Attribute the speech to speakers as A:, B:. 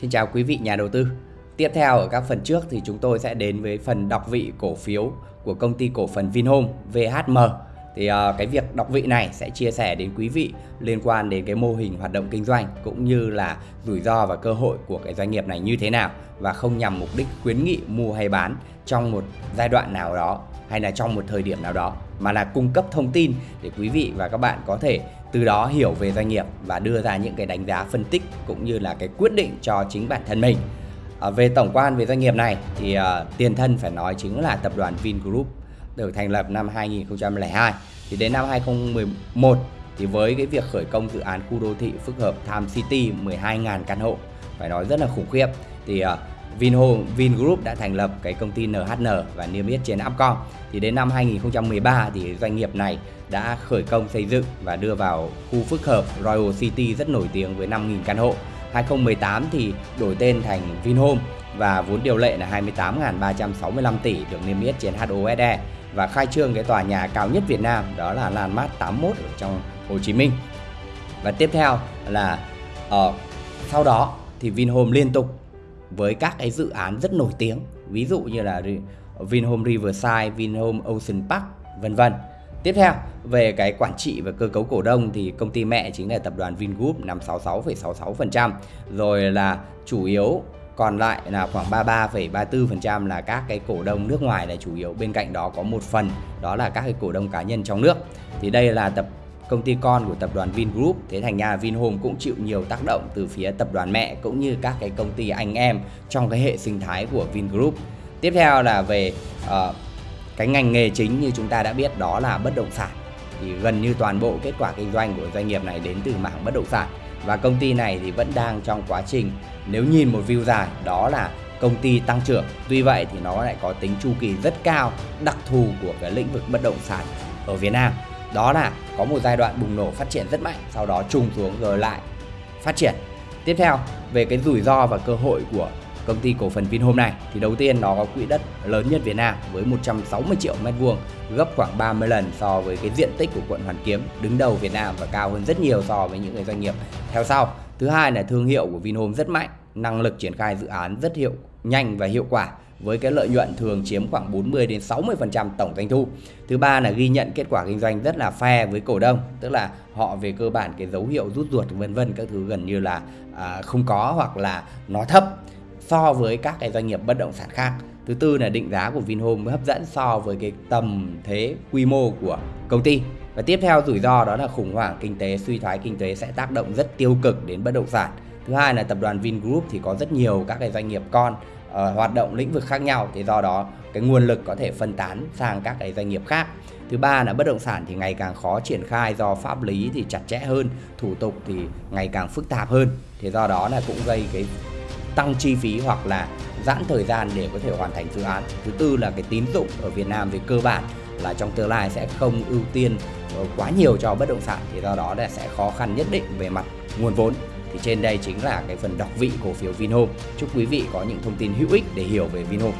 A: Xin chào quý vị nhà đầu tư. Tiếp theo ở các phần trước thì chúng tôi sẽ đến với phần đọc vị cổ phiếu của công ty cổ phần Vinhome VHM. Thì uh, cái việc đọc vị này sẽ chia sẻ đến quý vị liên quan đến cái mô hình hoạt động kinh doanh cũng như là rủi ro và cơ hội của cái doanh nghiệp này như thế nào và không nhằm mục đích khuyến nghị mua hay bán trong một giai đoạn nào đó hay là trong một thời điểm nào đó mà là cung cấp thông tin để quý vị và các bạn có thể từ đó hiểu về doanh nghiệp và đưa ra những cái đánh giá phân tích cũng như là cái quyết định cho chính bản thân mình. À, về tổng quan về doanh nghiệp này thì uh, tiền thân phải nói chính là tập đoàn Vingroup được thành lập năm 2002 thì đến năm 2011 thì với cái việc khởi công dự án khu đô thị phức hợp Tham City 12.000 căn hộ phải nói rất là khủng khiếp thì uh, Vinhome Vingroup đã thành lập cái công ty NHN và niêm yết trên Upcom. Thì đến năm 2013 thì doanh nghiệp này đã khởi công xây dựng và đưa vào khu phức hợp Royal City rất nổi tiếng với 5.000 căn hộ. 2018 thì đổi tên thành Vinhome và vốn điều lệ là 28.365 tỷ được niêm yết trên HOSE và khai trương cái tòa nhà cao nhất Việt Nam đó là Landmark 81 ở trong Hồ Chí Minh. Và tiếp theo là uh, sau đó thì Vinhome liên tục với các cái dự án rất nổi tiếng ví dụ như là Vinhome Riverside, Vinhome Ocean Park vân vân. Tiếp theo về cái quản trị và cơ cấu cổ đông thì công ty mẹ chính là tập đoàn Vingroup nắm 66,66%, rồi là chủ yếu còn lại là khoảng 33,34% là các cái cổ đông nước ngoài là chủ yếu. Bên cạnh đó có một phần đó là các cái cổ đông cá nhân trong nước. Thì đây là tập công ty con của tập đoàn Vingroup thế thành ra Vinhome cũng chịu nhiều tác động từ phía tập đoàn mẹ cũng như các cái công ty anh em trong cái hệ sinh thái của Vingroup. Tiếp theo là về uh, cái ngành nghề chính như chúng ta đã biết đó là bất động sản. Thì gần như toàn bộ kết quả kinh doanh của doanh nghiệp này đến từ mảng bất động sản. Và công ty này thì vẫn đang trong quá trình nếu nhìn một view dài đó là công ty tăng trưởng. Tuy vậy thì nó lại có tính chu kỳ rất cao đặc thù của cái lĩnh vực bất động sản ở Việt Nam đó là có một giai đoạn bùng nổ phát triển rất mạnh, sau đó trùng xuống rồi lại phát triển. Tiếp theo, về cái rủi ro và cơ hội của công ty cổ phần Vinhome này, thì đầu tiên nó có quỹ đất lớn nhất Việt Nam với 160 triệu mét vuông, gấp khoảng 30 lần so với cái diện tích của quận Hoàn Kiếm, đứng đầu Việt Nam và cao hơn rất nhiều so với những cái doanh nghiệp theo sau. Thứ hai là thương hiệu của Vinhome rất mạnh, năng lực triển khai dự án rất hiệu nhanh và hiệu quả với cái lợi nhuận thường chiếm khoảng 40 đến 60% tổng doanh thu. Thứ ba là ghi nhận kết quả kinh doanh rất là fair với cổ đông, tức là họ về cơ bản cái dấu hiệu rút ruột vân vân các thứ gần như là à, không có hoặc là nó thấp so với các cái doanh nghiệp bất động sản khác. Thứ tư là định giá của Vinhome hấp dẫn so với cái tầm thế quy mô của công ty. Và tiếp theo rủi ro đó là khủng hoảng kinh tế, suy thoái kinh tế sẽ tác động rất tiêu cực đến bất động sản. Thứ hai là tập đoàn Vingroup thì có rất nhiều các cái doanh nghiệp con uh, hoạt động lĩnh vực khác nhau thì do đó cái nguồn lực có thể phân tán sang các cái doanh nghiệp khác. Thứ ba là bất động sản thì ngày càng khó triển khai do pháp lý thì chặt chẽ hơn, thủ tục thì ngày càng phức tạp hơn. Thì do đó là cũng gây cái tăng chi phí hoặc là giãn thời gian để có thể hoàn thành dự án. Thứ tư là cái tín dụng ở Việt Nam về cơ bản là trong tương lai sẽ không ưu tiên ờ, quá nhiều cho bất động sản thì do đó là sẽ khó khăn nhất định về mặt nguồn vốn thì trên đây chính là cái phần đọc vị cổ phiếu Vinhome. Chúc quý vị có những thông tin hữu ích để hiểu về Vinhome.